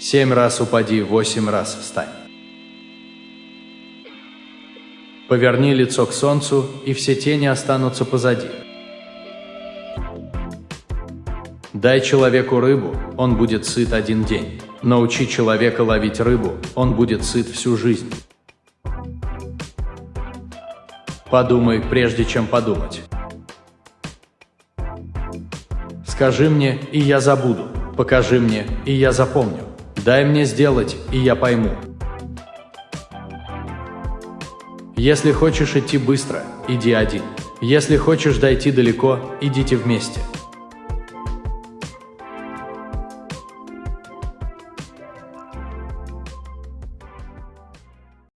Семь раз упади, восемь раз встань. Поверни лицо к солнцу, и все тени останутся позади. Дай человеку рыбу, он будет сыт один день. Научи человека ловить рыбу, он будет сыт всю жизнь. Подумай, прежде чем подумать. Скажи мне, и я забуду. Покажи мне, и я запомню. Дай мне сделать, и я пойму. Если хочешь идти быстро, иди один. Если хочешь дойти далеко, идите вместе.